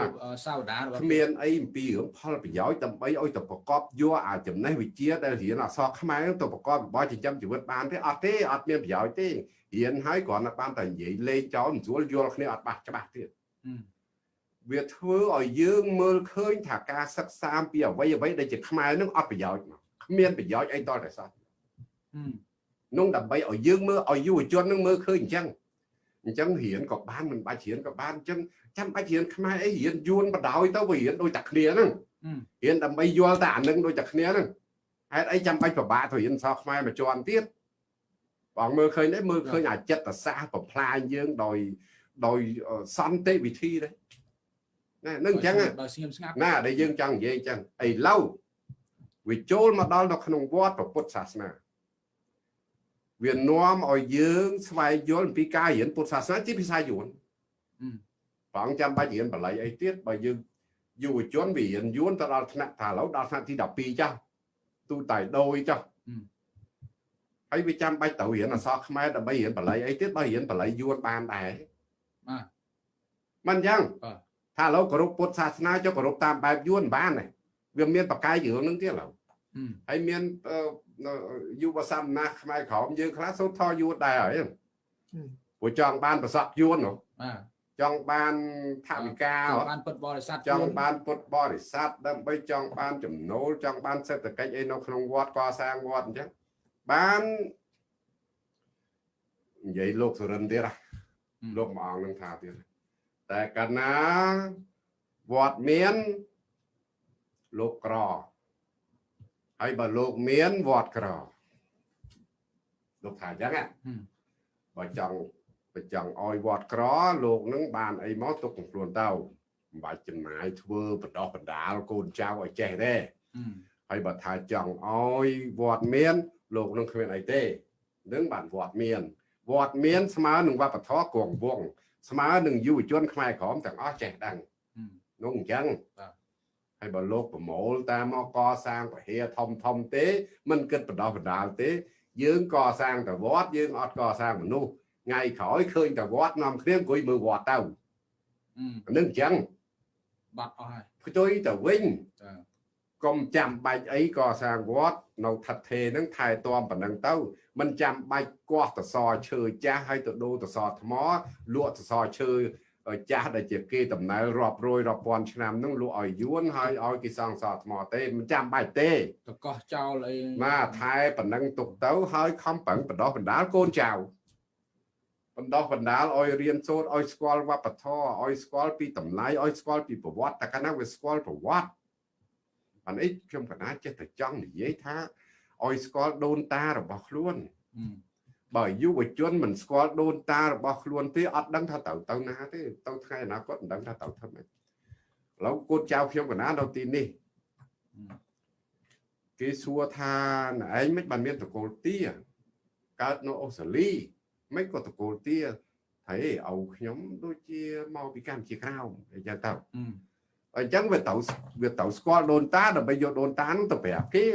សាវតារបស់គ្មានអីអំពីរឿងផលប្រយោជន៍ដើម្បីឲ្យទៅប្រកបយកអាចំណេះវិជ្ជាដែលរៀនអក្សរខ្មែរទៅប្រកបរបរចិញ្ចឹមជីវិតបានទេអត់ទេអត់មានប្រយោជន៍ទេរៀនហើយគ្រាន់តែបានតែនិយាយលេងចោលមិនស្រួលយល់គ្នាអត់បាស់ច្បាស់ទៀតវាធ្វើឲ្យយើងមើលឃើញថាការសិក្សាពីអ្វីអ្វីដែលជាខ្មែរនឹងអត់ប្រយោជន៍មកគ្មានប្រយោជន៍អីតតែសោះនោះដើម្បីឲ្យយើងមើលឲ្យយុវជននឹងមើលឃើញអញ្ចឹង អញ្ចឹងរៀនក៏បានមិនបាច់រៀនក៏បានអញ្ចឹងចាំបាច់រៀនខ្មែរអីរៀនយួនបដ ாய் ទៅវារៀនដូចតែគ្នាហ្នឹងរៀនដើម្បីយល់តែអានឹងដូចតែគ្នាហ្នឹងហេតុអីចាំបាច់ពិបាកទៅរៀនសោះខ្មែរមួយជាន់ទៀតបងមើលឃើញទេមើលឃើញអាចិត្តសាស្ត្របំផ្លាញយើងដោយដោយសន្តិវិធីដែរណានឹងអញ្ចឹងដោយស្ងៀមស្ងាត់ណាដែលយើងចង់និយាយអញ្ចឹងឥឡូវវាចូលមកដល់នៅក្នុងវត្តពុទ្ធសាសនា វានាំឲ្យយើងស្វែងយល់អំពីការរៀនពុទ្ធសាសនាជាភាសាយួនព្រះអង្គចាំបាច់រៀនបល័យអីទៀតបើយើងយុវជនវារៀនយួនទៅដល់ថ្នាក់ថាឥឡូវដល់ថ្នាក់ទី12ចាស់ទូតៃដោយចាស់ហើយវាចាំបាច់ត្រូវរៀនអក្សរខ្មែរដើម្បីរៀនបល័យអីទៀតបើរៀនបល័យយួនបានដែរបាទមិនអញ្ចឹងថាឥឡូវគោរពពុទ្ធសាសនាចុះគោរពតាមបែបយួនបានទេវាមានបកាយរឿងនឹងទៀតឥឡូវហើយមាន យុវសមណាខ្មែរក្រមយើងខ្លះសូត្រថយួនដែរហើយព្រោះចង់បានប្រសពយួននោះបាទចង់បានថាវិការចង់បានពុទ្ធបរិស័ទចង់បានពុទ្ធបរិស័ទដើម្បីចង់បានចំណូលចង់បានសេដ្ឋកិច្ចអីនៅក្នុងវត្តកសាងវត្តអញ្ចឹងបាននិយាយលោកសុរិនទៀតលោកមួយអង្គនឹងថាទៀតតែកាលណាវត្តមានលោកក្រ ហើយបើលោកមានវត្តក្រលោកថាអញ្ចឹងណាបើចង់បើចង់ឲ្យវត្តក្រលោកនឹងបានអីមកទុកខ្លួនទៅមិនបាច់ចំណាយធ្វើបណ្ដោះបណ្ដាលកូនចៅឲ្យចេះទេហើយបើថាចង់ឲ្យវត្តមាន លោកនឹងគ្មានអីទេនឹងបានវត្តមានវត្តមានស្មើនឹងវប្បធម៌គង់វងស្មើនឹងយុវជនខ្មែរក្រមទាំងអស់ចេះដឹងនោះអញ្ចឹង ហើយបើលោកប្រមូលតាមមកកសាងពហិធំធំទេមិនគិតបដោះបដាលទេ យើងកសាងតែវត្តយើងអត់កសាងមនុស្សថ្ងៃក្រោយឃើញតែវត្តនាំគ្នាអង្គុយមើលវត្តទៅនឹងអញ្ចឹងបាត់អស់ហើយផ្ទុយទៅវិញកុំចាំបាច់អីក៏សាងវត្តនៅថិតថេរហ្នឹងថែទាំប៉ុណ្ណឹងទៅមិនចាំបាច់គាស់តសឈើចាស់ហើយទៅដូរតសថ្មលក់តសឈើ ចាស់ដែលជាគេតំណែលរាប់រយរាប់ពាន់ឆ្នាំហ្នឹងលក់ឲ្យយួនហើយឲ្យគេសង់សថ្មទេមិនចាំបាច់ទេតកោះចោលអីបាទថែប៉ុណ្ណឹងទុកទៅហើយខំប្រឹងបណ្ដោះបណ្ដាលកូនចៅបណ្ដោះបណ្ដាលឲ្យរៀនសូត្រឲ្យស្គាល់វប្បធម៌ឲ្យស្គាល់ពីតម្លៃឲ្យស្គាល់ពីប្រវត្តិតែកាលណាវាស្គាល់ប្រវត្តិអានេះខ្ញុំកណាចេះតែចង់និយាយថាឲ្យស្គាល់ដូនតារបស់ខ្លួន បើយុវជនមិនស្គាល់ដូនតារបស់ខ្លួនទេអត់ដឹងថាទៅទៅណាទេទៅថ្ងៃអនាគតមិនដឹងថាទៅធ្វើម៉េចឥឡូវកូនចៅខ្ញុំកណានៅទីនេះគេសួរថាឯងមិនបានមានតកូលទាកើតនៅអូស្ត្រាលីមិនក៏តកូលទាហើយឪខ្ញុំដូចជាមកពីកម្ពុជាក្រោមអញ្ចឹងទៅអញ្ចឹងវាទៅវាទៅស្គាល់ដូនតាដើម្បីយកដូនតានោះទៅប្រាប់គេ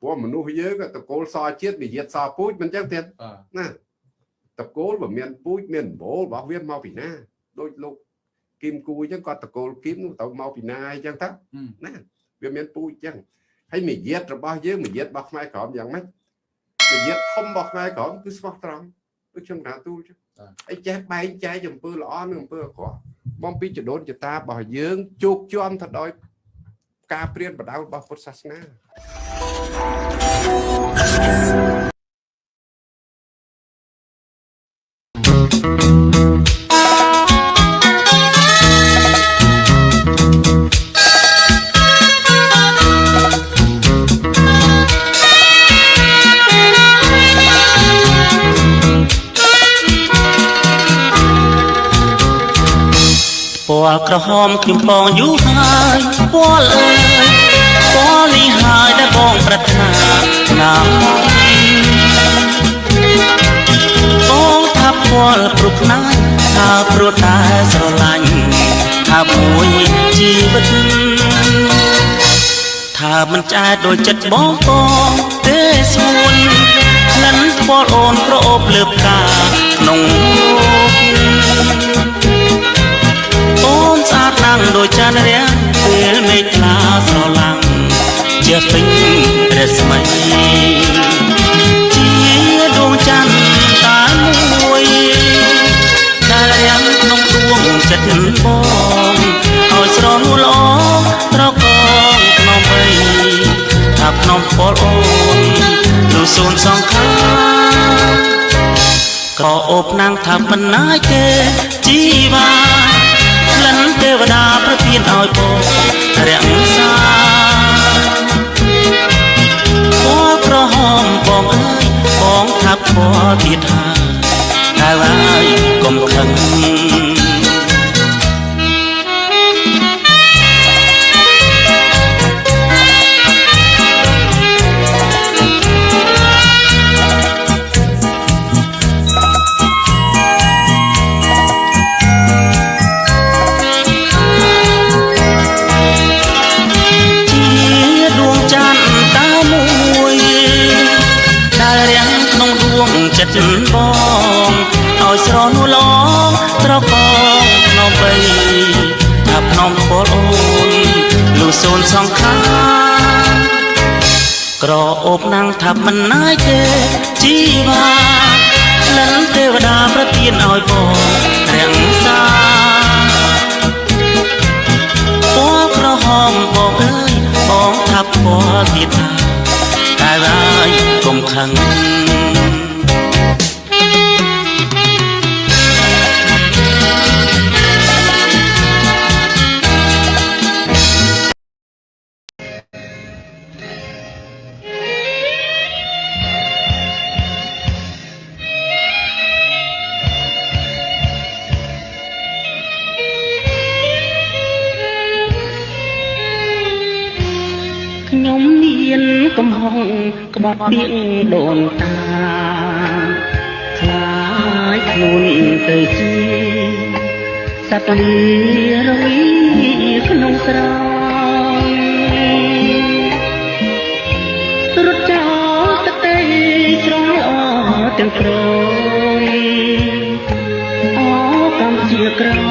ព្រោះមនុស្សយើងតកូលសជាតិនិយាយសពូជមិនអញ្ចឹងទៀតណាតកូលបើមានពូជមានបូលរបស់វាមកពីណាដូចលោកគីមគូអញ្ចឹងគាត់តកូលគីមនោះទៅមកពីណាអញ្ចឹងទៅណាវាមានពូជអញ្ចឹងហើយមាយាទរបស់យើងមាយាទរបស់ខ្មែរក្រមយ៉ាងម៉េចមាយាទធំរបស់ខ្មែរក្រមគឺស្មោះត្រង់ដូចខ្ញុំថាទូលចឹងហើយចេះបែងចែកអំពើល្អនិងអំពើអាក្រក់បំពីចដូនចតារបស់យើងជោគជាំទៅដោយ ការព្រានបដៅរបស់ពុទ្ធសាសនា ល់ក្រហមខ្ញុំបងយូរហើយពណ៌អើយពណ៌នេះហើយដែលបងប្រាថ្នាណាមបងថាពណ៌ព្រោះណាស់ថាព្រោះតែស្រឡាញ់ថាមួយជីវិតថាមិនឆ្អែតដូចចិត្តបងបងទេស្មួនក្លិនផ្ពាល់អូនប្រអូបលើផ្កាក្នុងលោក ដាំងដូចចានរាំងពេលមេឃខ្លាស្រឡាំងជាពេញរស្មីជាដួងច័ន្ទតែមួយដែលរាំងក្នុងដួងចិត្តបងឲ្យស្រលល្អត្រកងក្នុងបីថាក្នុងពលអូននោះសូនសង្ខារក៏អូបណាំងថាមិនណាយទេជីវ៉ាក្លិនទេ វតាប្រទានឲ្យបងរក្សាពណ៌ក្រហមបងអើយបងថាពណ៌ទៀតហើយតែហើយកុំខឹង សូនសង្ខារក្រអូបណាំងថាមិនណាយទេជីវ៉ាក្លិនទេវតាប្រទានឲ្យបងរាំងសាពណ៌ក្រហមបងអើយបងថាពណ៌ទៀតថាតែហើយកុំខឹង ក្បត់ពីងដូនតាខ្លាចខ្លួនទៅជាសត្វលីរវីក្នុងស្រោរត់ចោលទឹកដីស្រងអទាំងព្រយអកម្ពុជាក្រ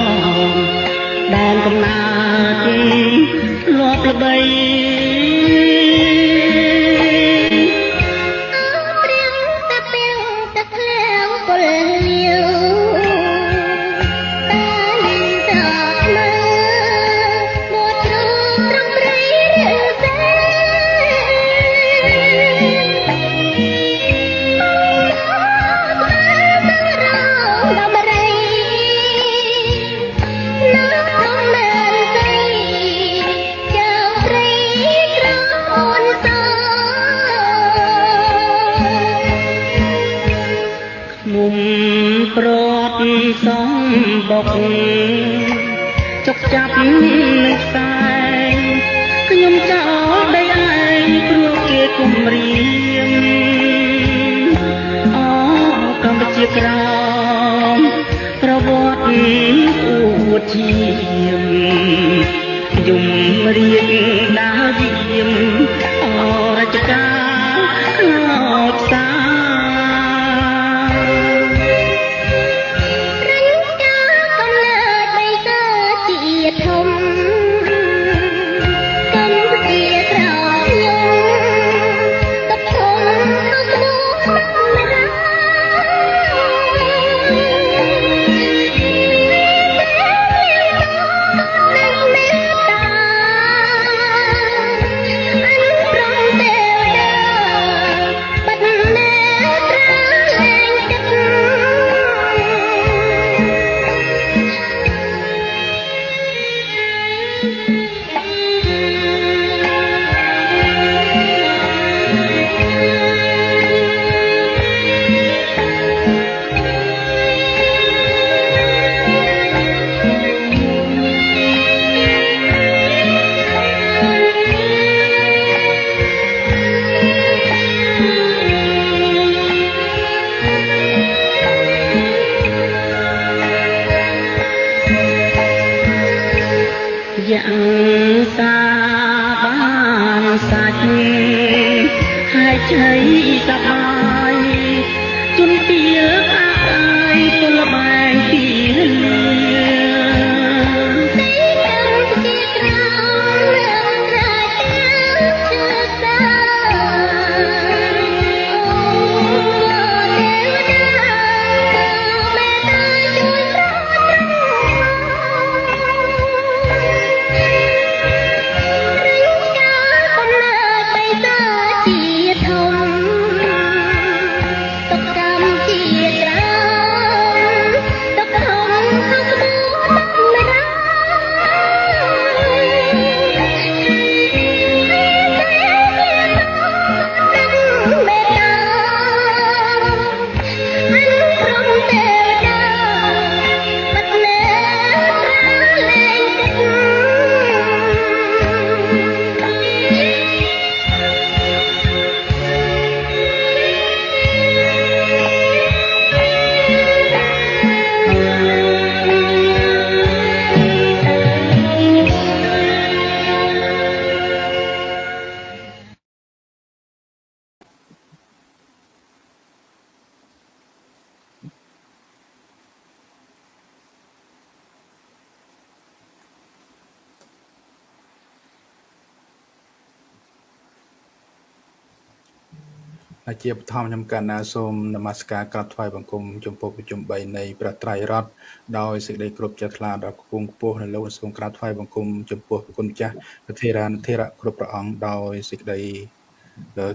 ជាបឋមខ្ញុំកណ្ណាសូមនមស្ការក្រាបថ្វាយបង្គំចំពោះប្រជុំ3នៃព្រះត្រៃរតន៍ដោយសេចក្តីគោរពជ្រះថ្លាដល់គង់ខ្ពស់នៅលោកសូមក្រាបថ្វាយបង្គំចំពោះព្រះគុណម្ចាស់ប្រធារានុធិរៈគ្រប់ព្រះអង្គដោយសេចក្តី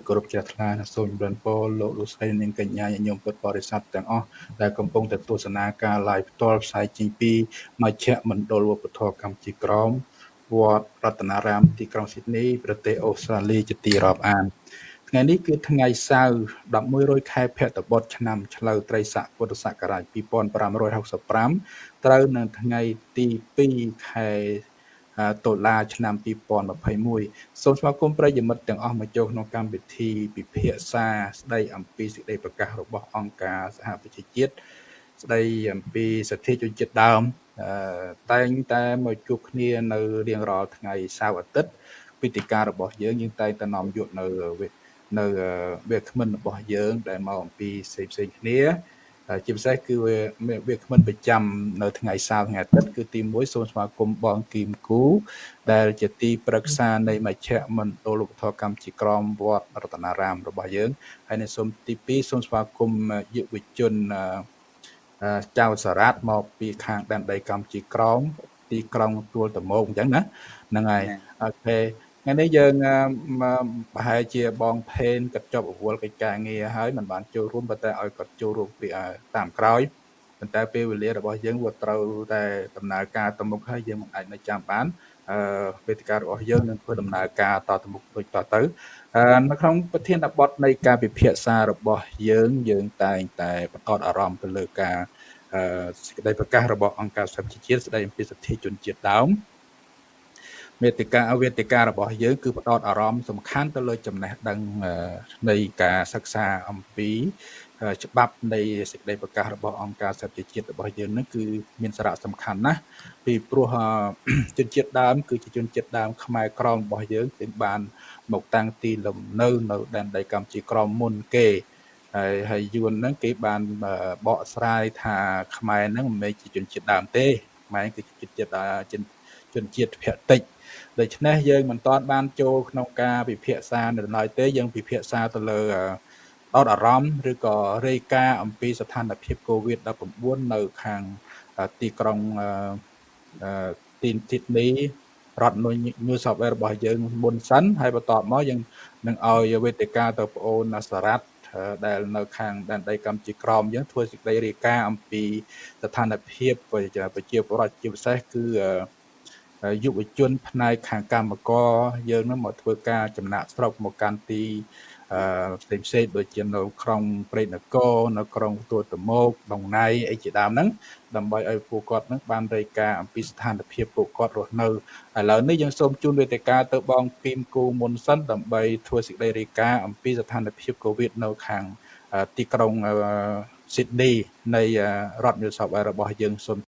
គោរពជ្រះថ្លាសូមចម្រើនពរលោកលោកស្រីនិងកញ្ញាញញោមពុទ្ធបរិស័ទទាំងអស់ដែលកំពុងតែទស្សនាការ live ផ្ទាល់ផ្សាយចេញពីមជ្ឈមណ្ឌលវប្បធម៌កម្ពុជាក្រមវត្តរតនារាមទីក្រុងស៊ីដនីប្រទេសអូស្ត្រាលីជាទីរាប់អាន ថ្ងៃនេះគឺថ្ងៃសៅរ៍1100ខែភទ្របទឆ្នាំឆ្លូវត្រីស័កពុទ្ធសករាជ2565ត្រូវនៅថ្ងៃទី2ខែដុល្លារឆ្នាំ2021សូមស្វាគមន៍ប្រិយមិត្តទាំងអស់មកចូលក្នុងកម្មវិធីពិភាក្សាស្ដីអំពីសេចក្តីប្រកាសរបស់អង្គការសហប្រជាជាតិស្ដីអំពីសិទ្ធិជនជាតិដើមតែងតែមកជួបគ្នានៅរៀងរាល់ថ្ងៃសៅរ៍អាទិត្យពិធីការរបស់យើងយើងតែងតែនាំយកនៅ នៅវាគ្មិនរបស់យើង ដែលមកអំពីផ្សេងផ្សេងគ្នាជាពិសេសគឺវាវាគ្មិនប្រចាំនៅថ្ងៃសៅរ៍ថ្ងៃអាទិត្យគឺទី1សូមស្វាគមន៍បងគីមគូ ដែលជាទីប្រឹក្សានៃមជ្ឈមណ្ឌលឧបត្ថម្ភកម្មជាក្រមវត្តរតនារាមរបស់យើងហើយនៅសូមទី2សូមស្វាគមន៍យុវជនចៅសារ៉ាត់មកពីខាងដែនដីកម្ពុជាក្រមទីក្រុងទួលតមោកអញ្ចឹងណាហ្នឹងហើយអូខេ ថ្ងៃនេះយើងប្រហែលជាបងផេនគាត់ចប់អវល់កិច្ចការងារហើយមិនបានចូលរួមប៉ុន្តែឲ្យគាត់ចូលរួមពីតាមក្រោយប៉ុន្តែពេលវេលារបស់យើងវាត្រូវតែដំណើរការទៅមុខហើយយើងមិនអាចនៅចាំបានអឺវេទិការបស់យើងនឹងធ្វើដំណើរការតទៅមុខដូចតទៅនៅក្នុងប្រធានបទនៃការពិភាក្សារបស់យើងយើងតែងតែបន្តអារម្មណ៍ទៅលើការសេចក្តីប្រកាសរបស់អង្គការសហប្រជាជាតិស្តីអំពីសិទ្ធិជនជាតិដើម មេតិកាវេទិការបស់យើងគឺផ្ដោតអារម្មណ៍សំខាន់ទៅលើចំណេះដឹងនៃការសិក្សាអំពីច្បាប់នៃសេចក្តីប្រកាសរបស់អង្គការសហប្រជាជាតិរបស់យើងនឹងគឺមានសារៈសំខាន់ណាស់ពីព្រោះជនជាតិដើម គឺជាជនជាតិដើមខ្មែរក្រមរបស់យើងគឺបាន មកតាំងទីលំនៅនៅដែនដីកម្ពុជាក្រមមុនគេហើយហើយយួនហ្នឹងគេបានបកស្រាយថាខ្មែរហ្នឹងមិនមែនជាជនជាតិដើមទេខ្មែរគឺជាជនជាតិជនជាតិភតិច ដូច្នេះយើងមិនទាន់បានចូលក្នុងការពិភាក្សានៅឡើយទេយើងពិភាក្សាទៅលើអត់អារម្មណ៍ឬក៏រាយការណ៍អំពីស្ថានភាព COVID-19 នៅខាងទីក្រុងទីទីនេះរដ្ឋ New South Wales របស់យើងមុនសិនហើយបន្តមកយើងនឹងឲ្យវេទិកាទៅបងអូនសារ៉ាត់ដែលនៅខាងដែនដីកម្ពុជាក្រមយើងធ្វើសេចក្តីរាយការណ៍អំពីស្ថានភាពប្រជាពលរដ្ឋជាពិសេសគឺ យុវជនផ្នែកខាងកម្មករយើងនឹងមកធ្វើការចំណាក់ស្រុកមកកាន់ទីផ្សេងផ្សេងដូចជានៅក្រុងព្រៃនគរនៅក្រុងទួតមោកដងណៃអីជាដើមហ្នឹងដើម្បីឲ្យពួកគាត់ហ្នឹងបានរាយការណ៍អំពីស្ថានភាពពួកគាត់រស់នៅឥឡូវនេះយើងសូមជូនវេទិកាទៅបងគីមគូមុនសិនដើម្បីធ្វើសេចក្តីរាយការណ៍អំពីស្ថានភាពកូវីដនៅខាងទីក្រុងស៊ីដនីនៃរដ្ឋ New South Wales របស់យើងសូម